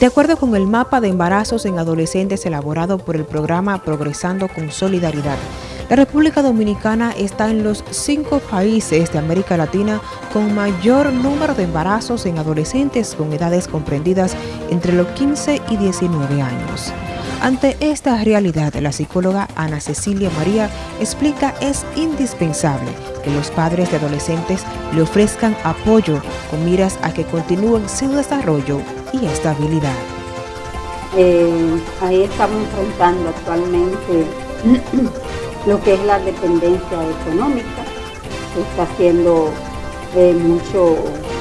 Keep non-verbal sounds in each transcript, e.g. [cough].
De acuerdo con el mapa de embarazos en adolescentes elaborado por el programa Progresando con Solidaridad, la República Dominicana está en los cinco países de América Latina con mayor número de embarazos en adolescentes con edades comprendidas entre los 15 y 19 años. Ante esta realidad, la psicóloga Ana Cecilia María explica es indispensable que los padres de adolescentes le ofrezcan apoyo con miras a que continúen su desarrollo y estabilidad. Eh, ahí estamos enfrentando actualmente [clears throat] lo que es la dependencia económica, que está haciendo eh, mucho,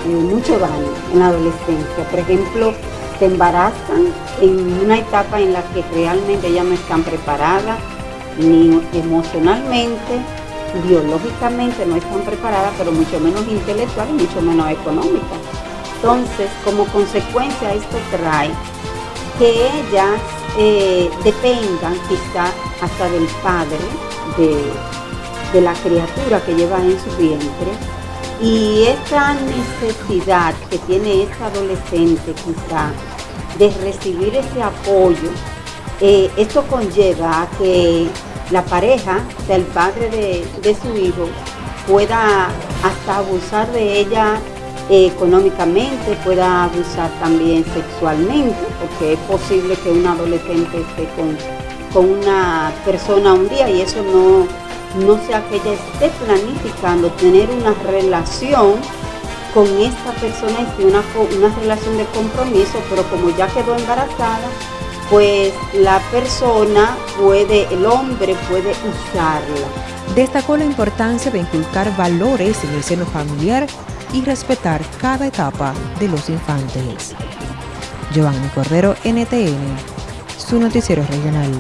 eh, mucho daño en la adolescencia. Por ejemplo, se embarazan en una etapa en la que realmente ya no están preparadas, ni emocionalmente, biológicamente no están preparadas, pero mucho menos intelectual y mucho menos económica. Entonces, como consecuencia, esto trae que ellas eh, dependan quizá hasta del padre de, la criatura que lleva en su vientre. Y esa necesidad que tiene esta adolescente quizá de recibir ese apoyo, eh, esto conlleva a que la pareja, o el padre de su hijo, pueda hasta abusar de ella económicamente, pueda abusar también sexualmente, porque es posible que un adolescente esté con, con una persona un día y eso no, no sea que ella esté planificando tener una relación con esta persona y una, una relación de compromiso, pero como ya quedó embarazada, pues la persona puede, el hombre puede usarla. Destacó la importancia de inculcar valores en el seno familiar y respetar cada etapa de los infantes. Giovanni Cordero, NTN, su noticiero regional.